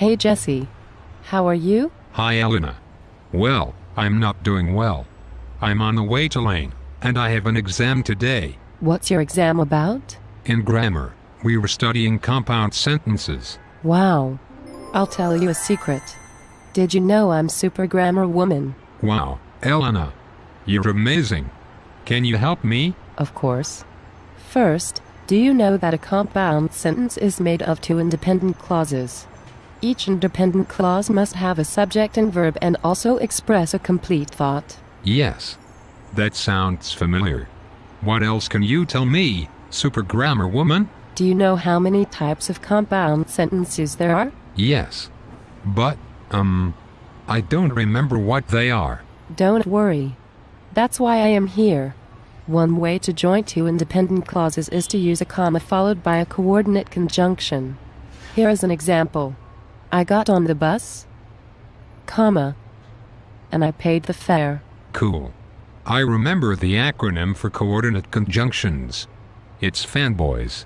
Hey Jesse. How are you? Hi, Elena. Well, I'm not doing well. I'm on the way to Lane, and I have an exam today. What's your exam about? In grammar, we were studying compound sentences. Wow. I'll tell you a secret. Did you know I'm super grammar woman? Wow, Elena. You're amazing. Can you help me? Of course. First, do you know that a compound sentence is made of two independent clauses? Each independent clause must have a subject and verb and also express a complete thought. Yes. That sounds familiar. What else can you tell me, super grammar woman? Do you know how many types of compound sentences there are? Yes. But, um, I don't remember what they are. Don't worry. That's why I am here. One way to join two independent clauses is to use a comma followed by a coordinate conjunction. Here is an example. I got on the bus, comma, and I paid the fare. Cool. I remember the acronym for coordinate conjunctions. It's fanboys.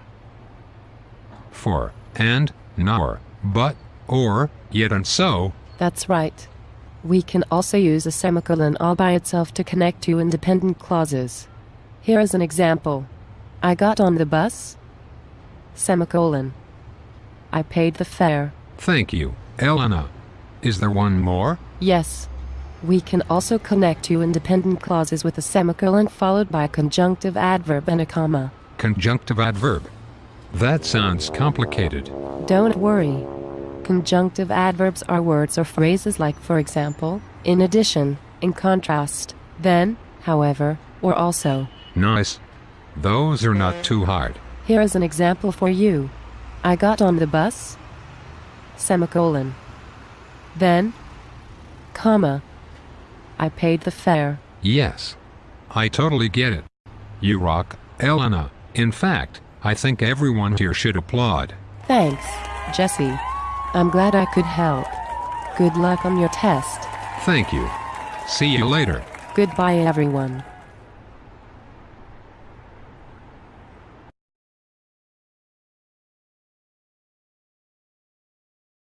For, and, nor, but, or, yet and so. That's right. We can also use a semicolon all by itself to connect two independent clauses. Here is an example. I got on the bus, semicolon. I paid the fare. Thank you, Elena. Is there one more? Yes. We can also connect two independent clauses with a semicolon followed by a conjunctive adverb and a comma. Conjunctive adverb. That sounds complicated. Don't worry. Conjunctive adverbs are words or phrases like, for example, in addition, in contrast, then, however, or also. Nice. Those are not too hard. Here is an example for you. I got on the bus, semicolon. Then, comma. I paid the fare. Yes. I totally get it. You rock, Elena. In fact, I think everyone here should applaud. Thanks, Jesse. I'm glad I could help. Good luck on your test. Thank you. See you later. Goodbye, everyone.